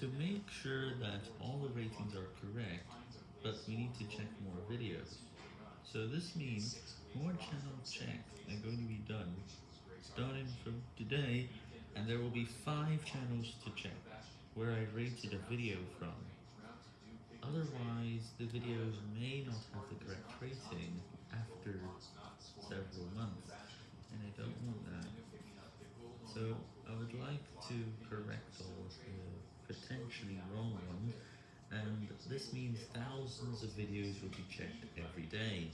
To make sure that all the ratings are correct, but we need to check more videos. So this means more channel checks are going to be done starting from today, and there will be five channels to check where I rated a video from. Otherwise, the videos may not have the correct rating after several months, and I don't want that. So, I would like to wrong one, and this means thousands of videos will be checked every day.